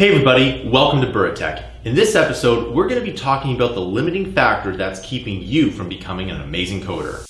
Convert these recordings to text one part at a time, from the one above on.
Hey everybody, welcome to Buratech. In this episode, we're going to be talking about the limiting factor that's keeping you from becoming an amazing coder.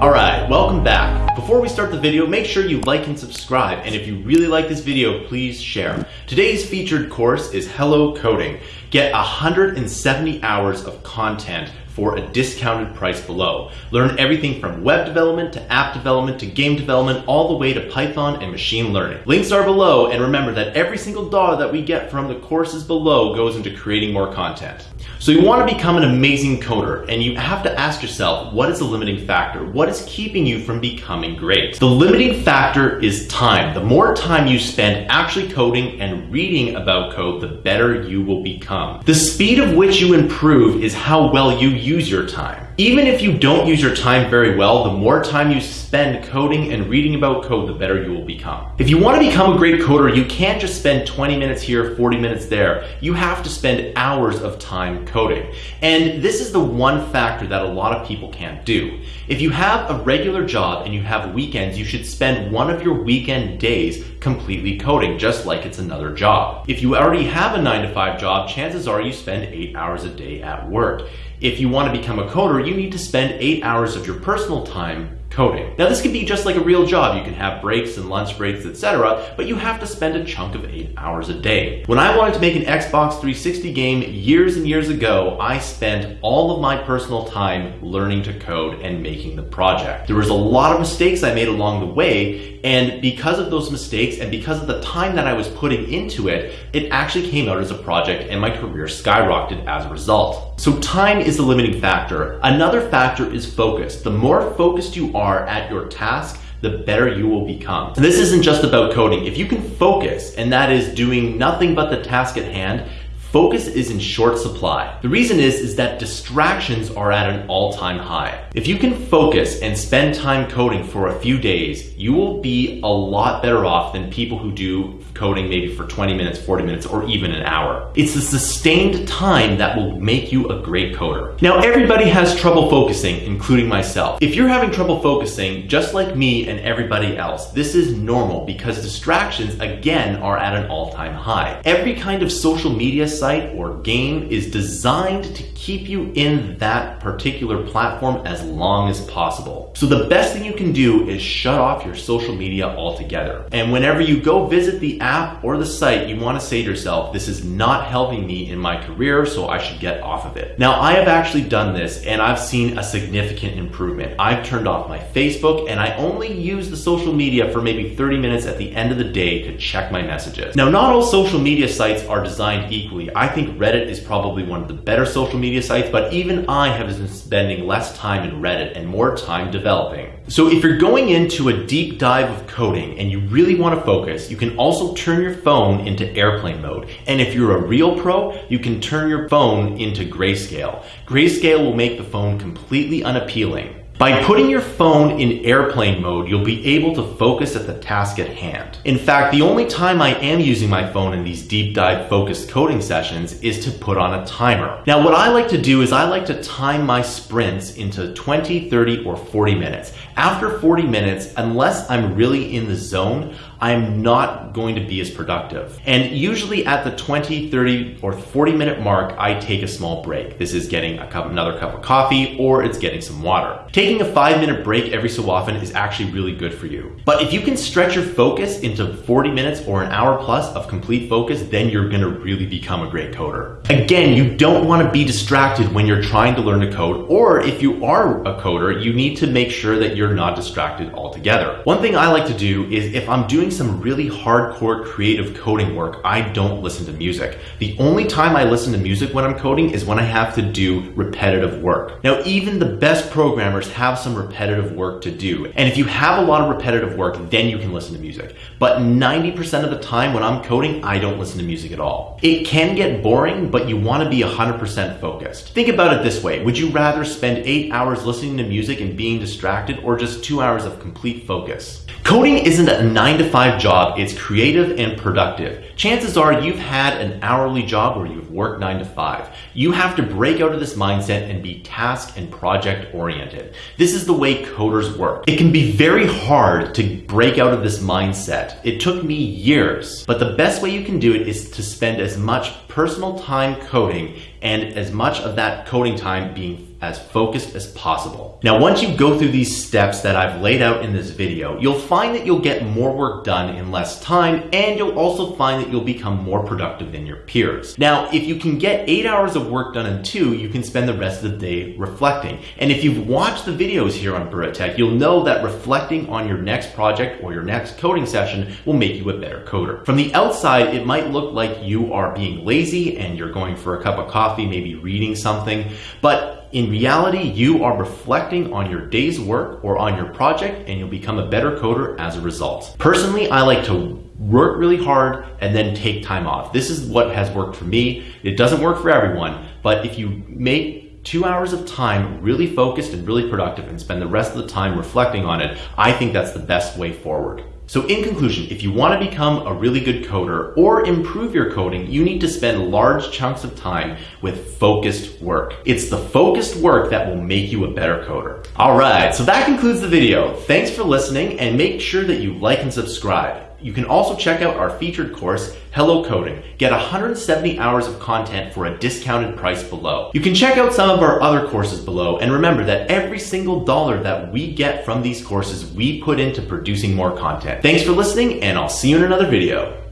Alright, welcome back. Before we start the video, make sure you like and subscribe, and if you really like this video, please share. Today's featured course is Hello Coding. Get 170 hours of content for a discounted price below. Learn everything from web development to app development to game development all the way to Python and machine learning. Links are below and remember that every single dollar that we get from the courses below goes into creating more content. So you want to become an amazing coder and you have to ask yourself, what is the limiting factor? What is keeping you from becoming great? The limiting factor is time. The more time you spend actually coding and reading about code, the better you will become. The speed of which you improve is how well you use your time. Even if you don't use your time very well, the more time you spend coding and reading about code, the better you will become. If you want to become a great coder, you can't just spend 20 minutes here, 40 minutes there. You have to spend hours of time coding. And this is the one factor that a lot of people can't do. If you have a regular job and you have weekends, you should spend one of your weekend days completely coding, just like it's another job. If you already have a nine to five job, chances are you spend eight hours a day at work. If you want to become a coder, you need to spend eight hours of your personal time coding. Now this can be just like a real job. You can have breaks and lunch breaks, etc., but you have to spend a chunk of eight hours a day. When I wanted to make an Xbox 360 game years and years ago, I spent all of my personal time learning to code and making the project. There was a lot of mistakes I made along the way, and because of those mistakes and because of the time that I was putting into it, it actually came out as a project and my career skyrocketed as a result. So time is the limiting factor. Another factor is focus. The more focused you are at your task, the better you will become. this isn't just about coding. If you can focus, and that is doing nothing but the task at hand, Focus is in short supply. The reason is, is that distractions are at an all-time high. If you can focus and spend time coding for a few days, you will be a lot better off than people who do coding maybe for 20 minutes, 40 minutes, or even an hour. It's the sustained time that will make you a great coder. Now, everybody has trouble focusing, including myself. If you're having trouble focusing, just like me and everybody else, this is normal because distractions, again, are at an all-time high. Every kind of social media site or game is designed to keep you in that particular platform as long as possible. So the best thing you can do is shut off your social media altogether. And whenever you go visit the app or the site, you want to say to yourself, this is not helping me in my career, so I should get off of it. Now, I have actually done this and I've seen a significant improvement. I've turned off my Facebook and I only use the social media for maybe 30 minutes at the end of the day to check my messages. Now, not all social media sites are designed equally. I think Reddit is probably one of the better social media sites, but even I have been spending less time in Reddit and more time developing. So if you're going into a deep dive of coding and you really want to focus, you can also turn your phone into airplane mode. And if you're a real pro, you can turn your phone into grayscale. Grayscale will make the phone completely unappealing. By putting your phone in airplane mode, you'll be able to focus at the task at hand. In fact, the only time I am using my phone in these deep dive focused coding sessions is to put on a timer. Now, what I like to do is I like to time my sprints into 20, 30, or 40 minutes. After 40 minutes, unless I'm really in the zone, I'm not going to be as productive. And usually at the 20, 30, or 40 minute mark, I take a small break. This is getting cup, another cup of coffee or it's getting some water. Taking a five minute break every so often is actually really good for you. But if you can stretch your focus into 40 minutes or an hour plus of complete focus, then you're gonna really become a great coder. Again, you don't wanna be distracted when you're trying to learn to code, or if you are a coder, you need to make sure that you're not distracted altogether. One thing I like to do is if I'm doing some really hardcore creative coding work, I don't listen to music. The only time I listen to music when I'm coding is when I have to do repetitive work. Now, even the best programmers have some repetitive work to do. And if you have a lot of repetitive work, then you can listen to music. But 90% of the time when I'm coding, I don't listen to music at all. It can get boring, but you want to be 100% focused. Think about it this way. Would you rather spend eight hours listening to music and being distracted or just two hours of complete focus? Coding isn't a nine to five job, it's creative and productive. Chances are you've had an hourly job where you've worked 9 to 5. You have to break out of this mindset and be task and project oriented. This is the way coders work. It can be very hard to break out of this mindset. It took me years, but the best way you can do it is to spend as much personal time coding and as much of that coding time being as focused as possible. Now, once you go through these steps that I've laid out in this video, you'll find that you'll get more work done in less time, and you'll also find that you'll become more productive than your peers. Now, if you can get eight hours of work done in two, you can spend the rest of the day reflecting. And if you've watched the videos here on Burra Tech, you'll know that reflecting on your next project or your next coding session will make you a better coder. From the outside, it might look like you are being lazy and you're going for a cup of coffee, maybe reading something, but in reality, you are reflecting on your day's work or on your project and you'll become a better coder as a result. Personally, I like to work really hard and then take time off. This is what has worked for me. It doesn't work for everyone, but if you make two hours of time really focused and really productive and spend the rest of the time reflecting on it, I think that's the best way forward. So in conclusion, if you want to become a really good coder or improve your coding, you need to spend large chunks of time with focused work. It's the focused work that will make you a better coder. All right, so that concludes the video. Thanks for listening and make sure that you like and subscribe. You can also check out our featured course, Hello Coding. Get 170 hours of content for a discounted price below. You can check out some of our other courses below and remember that every single dollar that we get from these courses, we put into producing more content. Thanks for listening and I'll see you in another video.